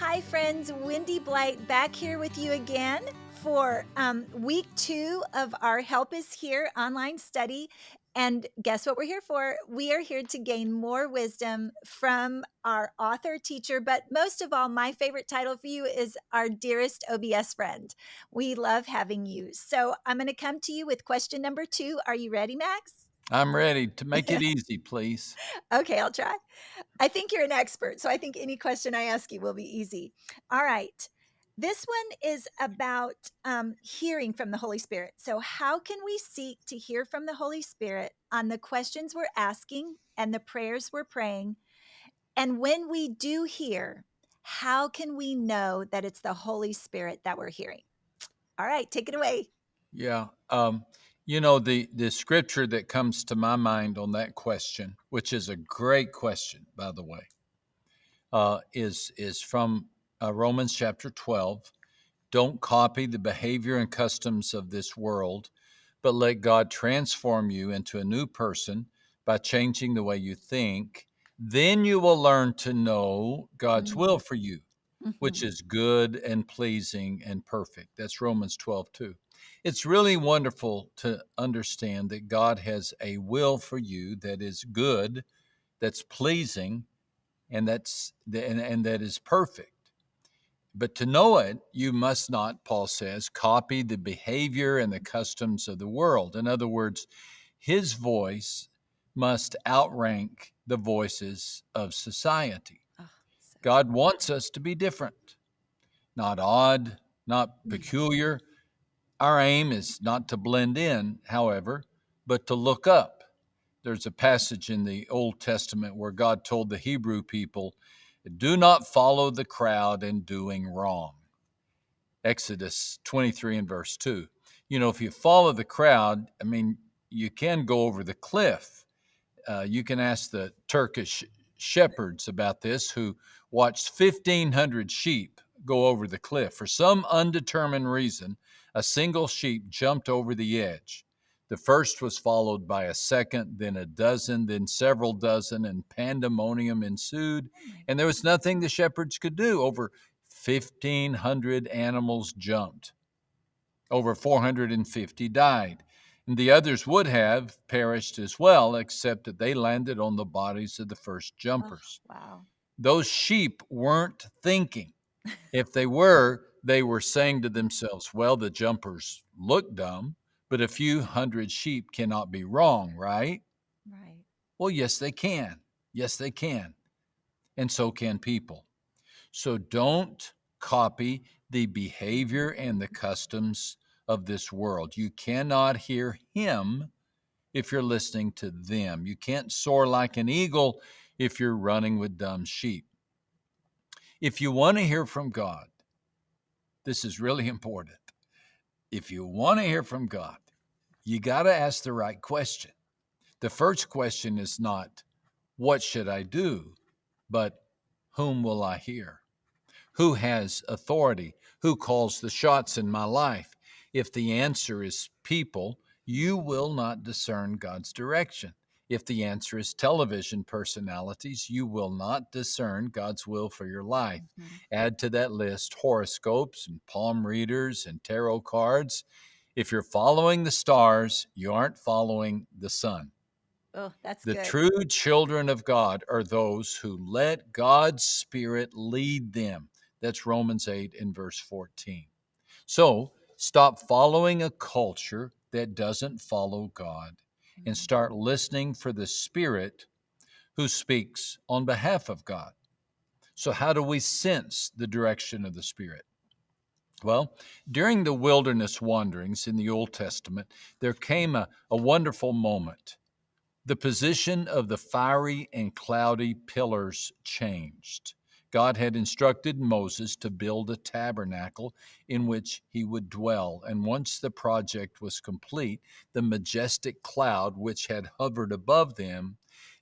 Hi, friends. Wendy Blight back here with you again for um, week two of our Help is Here online study. And guess what we're here for? We are here to gain more wisdom from our author, teacher, but most of all, my favorite title for you is our dearest OBS friend. We love having you. So I'm going to come to you with question number two. Are you ready, Max? I'm ready to make it easy, please. Okay, I'll try. I think you're an expert, so I think any question I ask you will be easy. All right. This one is about um, hearing from the Holy Spirit. So, how can we seek to hear from the Holy Spirit on the questions we're asking and the prayers we're praying? And when we do hear, how can we know that it's the Holy Spirit that we're hearing? All right, take it away. Yeah. Um, you know, the, the scripture that comes to my mind on that question, which is a great question, by the way, uh, is, is from uh, Romans chapter 12. Don't copy the behavior and customs of this world, but let God transform you into a new person by changing the way you think. Then you will learn to know God's Mm-hmm. will for you, which Mhm. is good and pleasing and perfect. That's Romans 12, 2. It's really wonderful to understand that God has a will for you that is good, that's pleasing, and that's and, and that is perfect. But to know it, you must not, Paul says, copy the behavior and the customs of the world. In other words, his voice must outrank the voices of society. Oh, God wants us to be different, not odd, not Mm. peculiar. Our aim is not to blend in, however, but to look up. There's a passage in the Old Testament where God told the Hebrew people, Do not follow the crowd in doing wrong. Exodus 23 and verse 2. You know, if you follow the crowd, I mean, you can go over the cliff. Uh, you can ask the Turkish shepherds about this who watched 1,500 sheep go over the cliff. For some undetermined reason, a single sheep jumped over the edge. The first was followed by a second, then a dozen, then several dozen, and pandemonium ensued. Oh And there was nothing the shepherds could do. Over 1,500 animals jumped. Over 450 died. And the others would have perished as well, except that they landed on the bodies of the first Oh, jumpers. wow. Those sheep weren't thinking. If they were, they were saying to themselves, well, the jumpers look dumb, but a few hundred sheep cannot be wrong, right? Right. Well, yes, they can. Yes, they can. And so can people. So don't copy the behavior and the customs of this world. You cannot hear Him if you're listening to them. You can't soar like an eagle if you're running with dumb sheep. If you want to hear from God, this is really important. If you want to hear from God, you got to ask the right question. The first question is not, What should I do? but Whom will I hear? Who has authority? Who calls the shots in my life? If the answer is people, you will not discern God's direction. If the answer is television personalities, you will not discern God's will for your life. Mhm. Add to that list horoscopes and palm readers and tarot cards. If you're following the stars, you aren't following the sun. Oh, that's The good. true children of God are those who let God's Spirit lead them. That's Romans 8 and verse 14. So stop following a culture that doesn't follow God and start listening for the Spirit who speaks on behalf of God. So, how do we sense the direction of the Spirit? Well, during the wilderness wanderings in the Old Testament, there came a, a wonderful moment. The position of the fiery and cloudy pillars changed. God had instructed Moses to build a tabernacle in which he would dwell. And once the project was complete, the majestic cloud which had hovered above them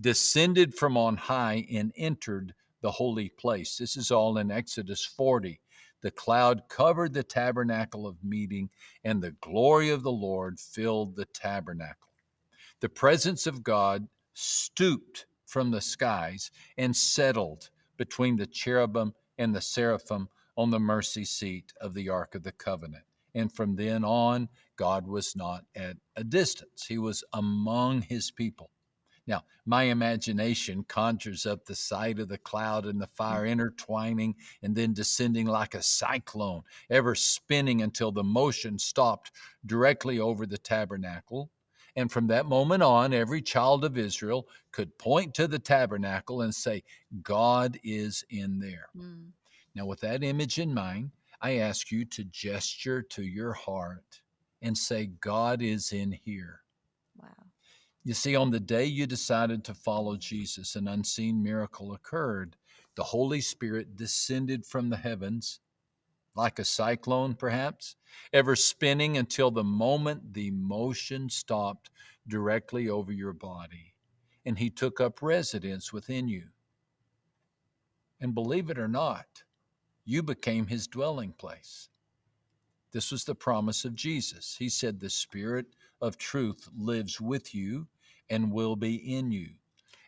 descended from on high and entered the holy place. This is all in Exodus 40. The cloud covered the tabernacle of meeting, and the glory of the Lord filled the tabernacle. The presence of God stooped from the skies and settled between the cherubim and the seraphim on the mercy seat of the Ark of the Covenant. And from then on, God was not at a distance, He was among His people. Now, my imagination conjures up the sight of the cloud and the fire intertwining and then descending like a cyclone, ever spinning until the motion stopped directly over the tabernacle. And from that moment on, every child of Israel could point to the tabernacle and say, God is in there. Mm. Now, with that image in mind, I ask you to gesture to your heart and say, God is in here. Wow. You see, on the day you decided to follow Jesus, an unseen miracle occurred. The Holy Spirit descended from the heavens, like a cyclone, perhaps, ever spinning until the moment the motion stopped directly over your body, and He took up residence within you. And believe it or not, you became his dwelling place. This was the promise of Jesus. He said, The Spirit of truth lives with you and will be in you.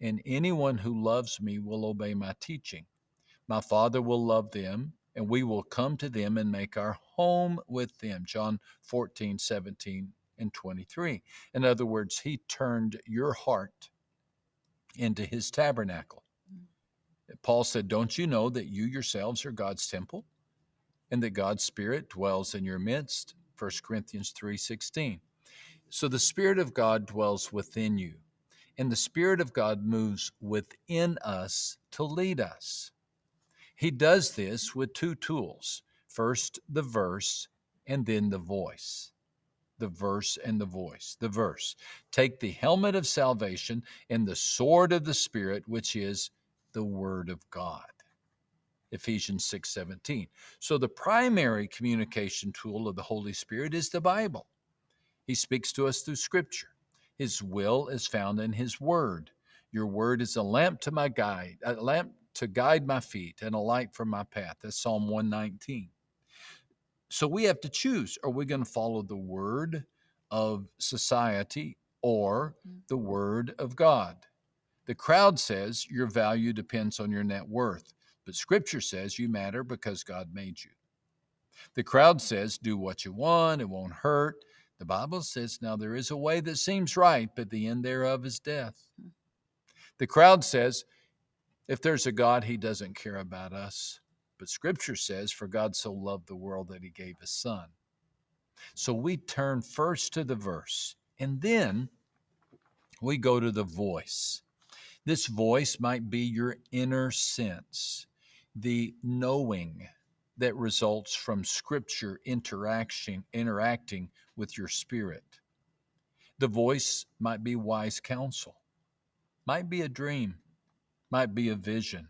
And anyone who loves me will obey my teaching. My Father will love them, and we will come to them and make our home with them. John 14, 17, and 23. In other words, He turned your heart into His tabernacle. Mm. Paul said, Don't you know that you yourselves are God's temple and that God's Spirit dwells in your midst? 1 Corinthians 3:16. So the Spirit of God dwells within you, and the Spirit of God moves within us to lead us. He does this with two tools first, the verse, and then the voice. The verse and the voice. The verse. Take the helmet of salvation and the sword of the Spirit, which is the Word of God. Ephesians 6 17. So, the primary communication tool of the Holy Spirit is the Bible. He speaks to us through Scripture. His will is found in His Word. Your Word is a lamp to my guide, a lamp to guide my feet, and a light for my path. That's Psalm 119. So, we have to choose are we going to follow the Word of society or mm. the Word of God? The crowd says your value depends on your net worth, but Scripture says you matter because God made you. The crowd says do what you want, it won't hurt. The Bible says now there is a way that seems right, but the end thereof is death. The crowd says if there's a God, he doesn't care about us. But Scripture says, For God so loved the world that he gave his Son. So we turn first to the verse, and then we go to the voice. This voice might be your inner sense, the knowing that results from scripture interaction interacting with your spirit. The voice might be wise counsel, might be a dream, might be a vision.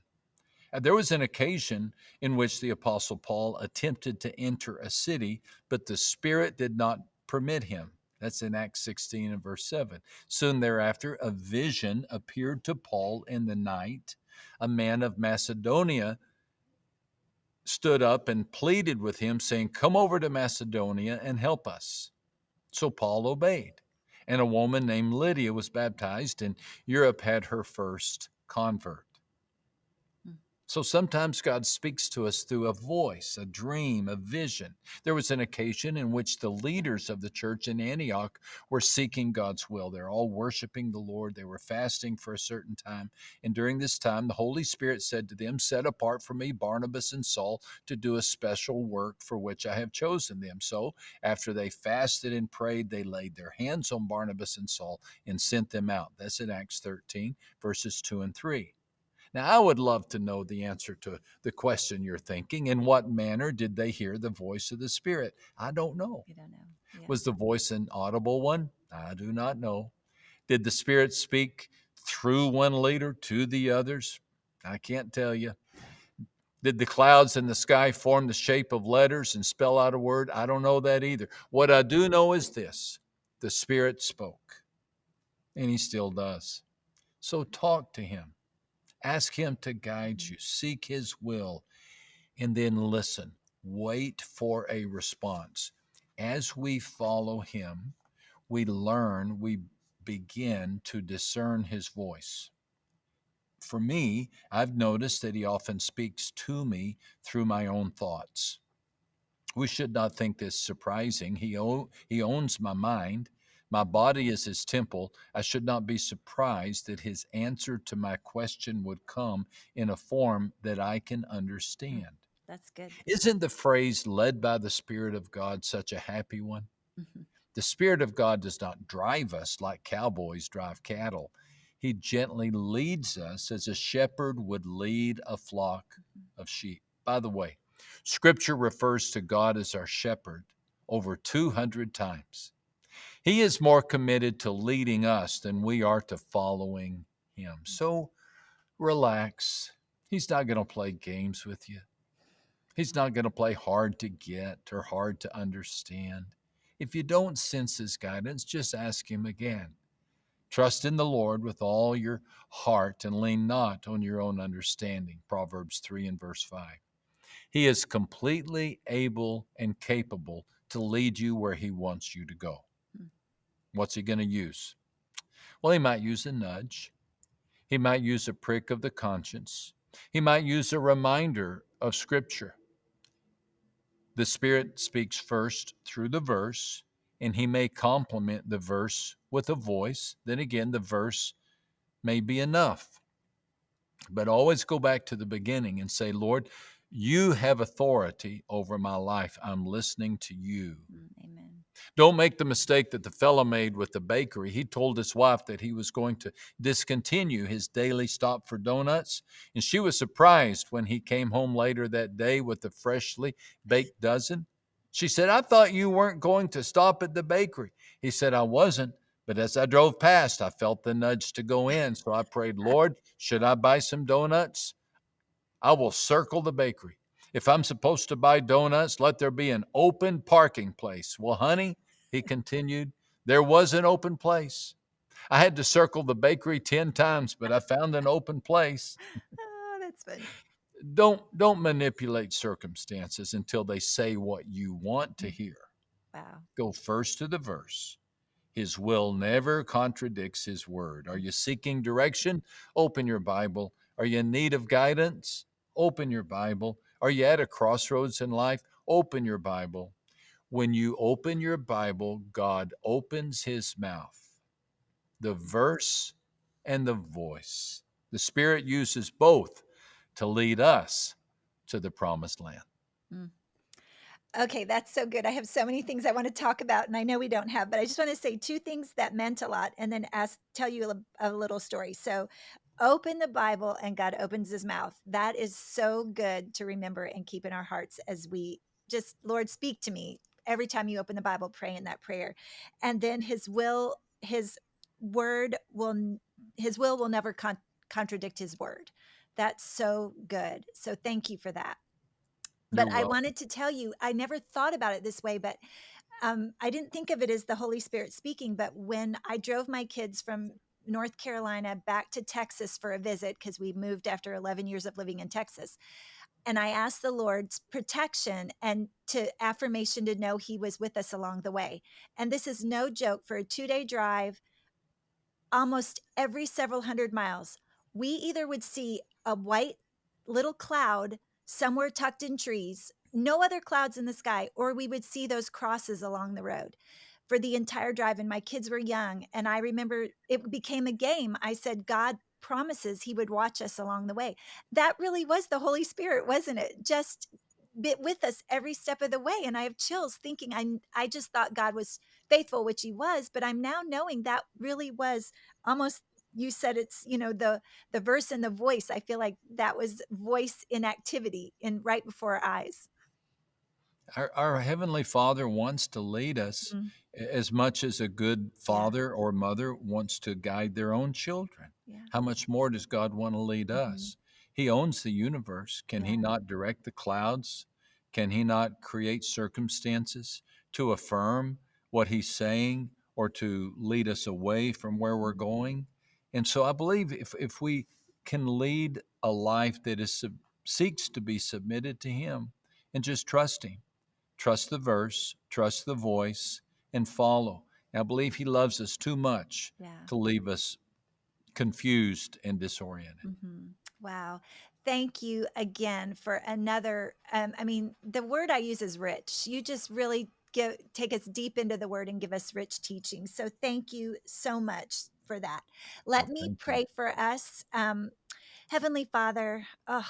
There was an occasion in which the Apostle Paul attempted to enter a city, but the Spirit did not permit him. That's in Acts 16 and verse 7. Soon thereafter, a vision appeared to Paul in the night. A man of Macedonia stood up and pleaded with him, saying, Come over to Macedonia and help us. So Paul obeyed. And a woman named Lydia was baptized, and Europe had her first convert. So sometimes God speaks to us through a voice, a dream, a vision. There was an occasion in which the leaders of the church in Antioch were seeking God's will. They're all worshiping the Lord. They were fasting for a certain time. And during this time, the Holy Spirit said to them, Set apart for me Barnabas and Saul to do a special work for which I have chosen them. So after they fasted and prayed, they laid their hands on Barnabas and Saul and sent them out. That's in Acts 13, verses 2 and 3. Now, I would love to know the answer to the question you're thinking. In what manner did they hear the voice of the Spirit? I don't know. You don't know. Yeah. Was the voice an audible one? I do not know. Did the Spirit speak through one leader to the others? I can't tell you. Did the clouds in the sky form the shape of letters and spell out a word? I don't know that either. What I do know is this the Spirit spoke, and He still does. So talk to Him. Ask Him to guide mm-hmm. you, seek His will, and then listen. Wait for a response. As we follow Him, we learn, we begin to discern His voice. for me, I've noticed that he often speaks to me through my own thoughts. We should not think this surprising. He, o- he owns my mind. My body is his temple. I should not be surprised that his answer to my question would come in a form that I can understand. That's good. Isn't the phrase led by the Spirit of God such a happy one? Mhm. The Spirit of God does not drive us like cowboys drive cattle. He gently leads us as a shepherd would lead a flock of sheep. By the way, Scripture refers to God as our shepherd over 200 times. He is more committed to leading us than we are to following Him. So relax. He's not going to play games with you. He's not going to play hard to get or hard to understand. If you don't sense His guidance, just ask Him again. Trust in the Lord with all your heart and lean not on your own understanding. Proverbs 3 and verse 5. He is completely able and capable to lead you where He wants you to go. What's He going to use? Well, He might use a nudge, He might use a prick of the conscience, He might use a reminder of Scripture. The Spirit speaks first through the verse, and He may complement the verse with a voice. Then again, the verse may be enough. But always go back to the beginning and say, Lord, you have authority over my life. I'm listening to you. Mm, Amen. Don't make the mistake that the fellow made with the bakery. He told his wife that he was going to discontinue his daily stop for donuts, and she was surprised when he came home later that day with a freshly baked dozen. She said, I thought you weren't going to stop at the bakery. He said, I wasn't, but as I drove past, I felt the nudge to go in. So I prayed, Lord, should I buy some donuts? I will circle the bakery. If I'm supposed to buy donuts, let there be an open parking place. Well, honey, he continued, there was an open place. I had to circle the bakery 10 times, but I found an open place. Oh, that's funny. Don't don't manipulate circumstances until they say what you want to mm. hear. Wow. Go first to the verse. His will never contradicts his word. Are you seeking direction? Open your Bible. Are you in need of guidance? Open your Bible. Are you at a crossroads in life? Open your Bible. When you open your Bible, God opens his mouth, the verse and the voice. The Spirit uses both to lead us to the promised land. Mm. Okay, that's so good. I have so many things I want to talk about, and I know we don't have, but I just want to say two things that meant a lot, and then ask tell you a, a little story. So, open the Bible, and God opens His mouth. That is so good to remember and keep in our hearts as we just, Lord, speak to me every time you open the Bible. Pray in that prayer, and then His will, His word will, His will will never con- contradict His word. That's so good. So, thank you for that but I wanted to tell you, I never thought about it this way, but um, I didn't think of it as the Holy Spirit speaking. But when I drove my kids from North Carolina back to Texas for a visit, because we moved after 11 years of living in Texas, and I asked the Lord's protection and to affirmation to know He was with us along the way. And this is no joke for a two day drive, almost every several hundred miles, we either would see a white little cloud somewhere tucked in trees, no other clouds in the sky, or we would see those crosses along the road for the entire drive. And my kids were young. And I remember it became a game. I said, God promises He would watch us along the way. That really was the Holy Spirit, wasn't it? Just bit with us every step of the way. And I have chills thinking I I just thought God was faithful, which he was, but I'm now knowing that really was almost you said it's you know the the verse and the voice i feel like that was voice in activity in right before our eyes Our, our Heavenly Father wants to lead us Mhm. as much as a good father or mother wants to guide their own children. yeah How much more does God want to lead Mhm. us? He owns the universe. Can He not direct the clouds? Can He not create circumstances to affirm what He's saying or to lead us away from where we're going? And so I believe if, if we can lead a life that is sub- seeks to be submitted to Him and just trust Him, trust the verse, trust the voice, and follow. And I believe He loves us too much yeah to leave us confused and disoriented. Mm-hmm. Wow. Thank you again for another. Um, I mean, the word I use is rich. You just really give take us deep into the word and give us rich teaching. So thank you so much for that. Let Oh, me thank you. pray for us. Um, Heavenly Father, oh,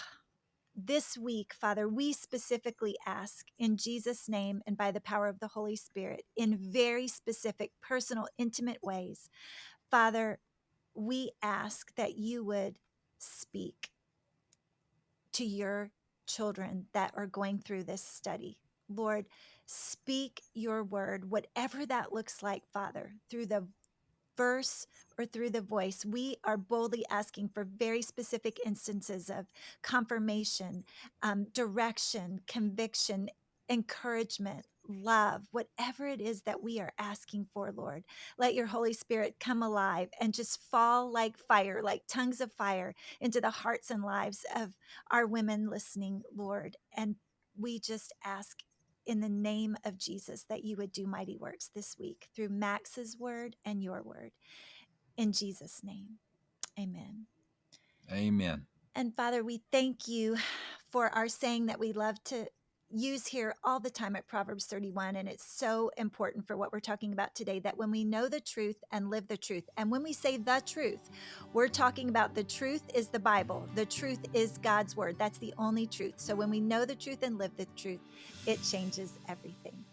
this week, Father, we specifically ask in Jesus' name and by the power of the Holy Spirit in very specific, personal, intimate ways. Father, we ask that you would speak to your children that are going through this study. Lord, speak your word, whatever that looks like, Father, through the verse or through the voice. We are boldly asking for very specific instances of confirmation, um, direction, conviction, encouragement. Love, whatever it is that we are asking for, Lord, let your Holy Spirit come alive and just fall like fire, like tongues of fire into the hearts and lives of our women listening, Lord. And we just ask in the name of Jesus that you would do mighty works this week through Max's word and your word. In Jesus' name, amen. Amen. And Father, we thank you for our saying that we love to use here all the time at Proverbs 31. And it's so important for what we're talking about today that when we know the truth and live the truth, and when we say the truth, we're talking about the truth is the Bible, the truth is God's word. That's the only truth. So when we know the truth and live the truth, it changes everything.